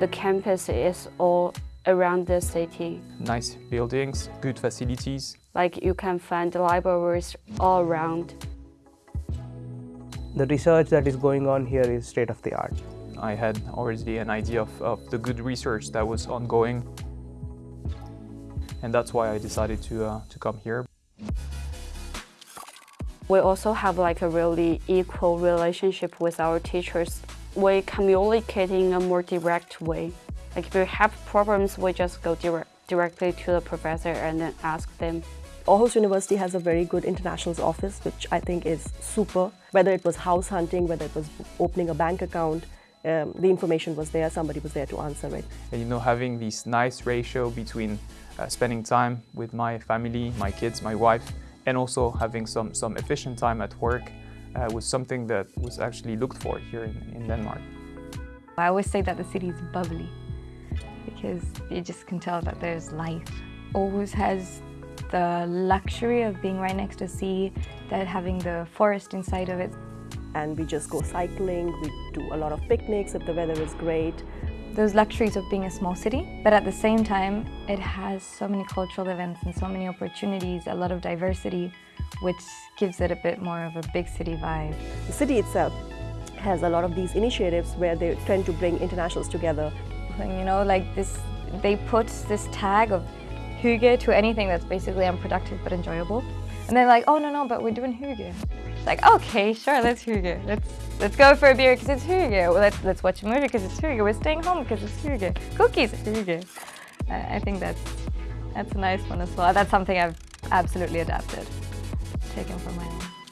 The campus is all around the city. Nice buildings, good facilities. Like you can find libraries all around. The research that is going on here is state of the art. I had already an idea of, of the good research that was ongoing. And that's why I decided to, uh, to come here. We also have like a really equal relationship with our teachers. We communicate in a more direct way. Like if we have problems, we just go direct, directly to the professor and then ask them. Aarhus University has a very good internationals office, which I think is super. Whether it was house hunting, whether it was opening a bank account, um, the information was there, somebody was there to answer it. And you know, having this nice ratio between uh, spending time with my family, my kids, my wife, and also having some, some efficient time at work uh, was something that was actually looked for here in, in Denmark. I always say that the city is bubbly because you just can tell that there's life. Aarhus has the luxury of being right next to sea, that having the forest inside of it. And we just go cycling, we do a lot of picnics if the weather is great. Those luxuries of being a small city, but at the same time, it has so many cultural events and so many opportunities, a lot of diversity, which gives it a bit more of a big city vibe. The city itself has a lot of these initiatives where they tend to bring internationals together. And, you know, like this, they put this tag of hygge to anything that's basically unproductive but enjoyable. And they're like, oh no, no, but we're doing hygge. Like, okay, sure, let's hygge. Let's let's go for a beer because it's hygge. Well, let's let's watch a movie because it's hygge. We're staying home because it's hygge. Cookies, hygge. I think that's that's a nice one as well. That's something I've absolutely adapted, taken from my own.